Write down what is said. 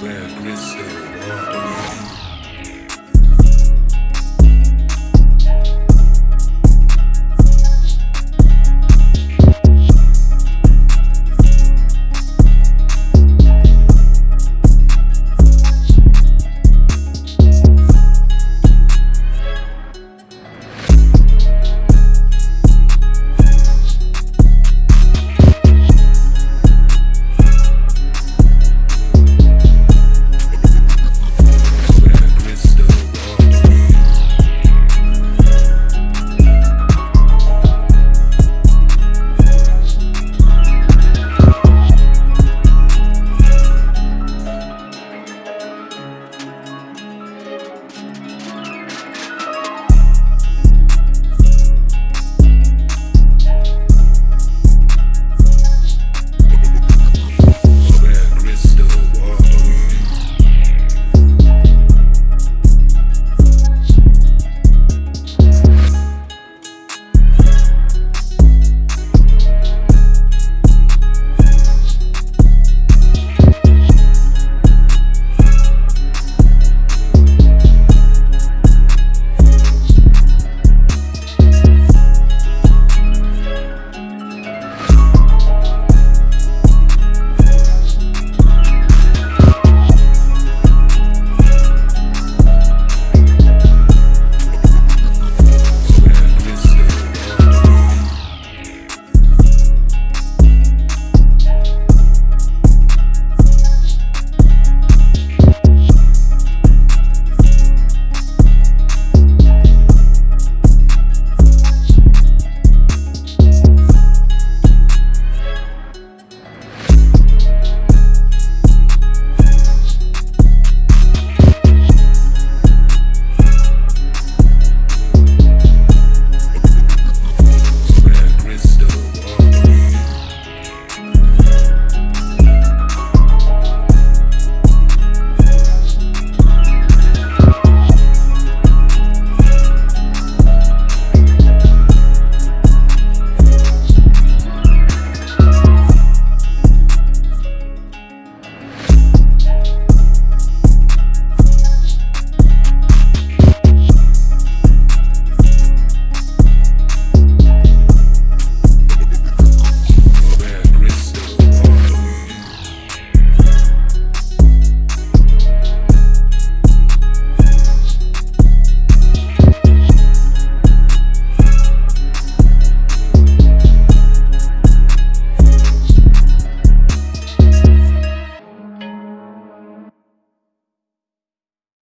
Where grizzly water.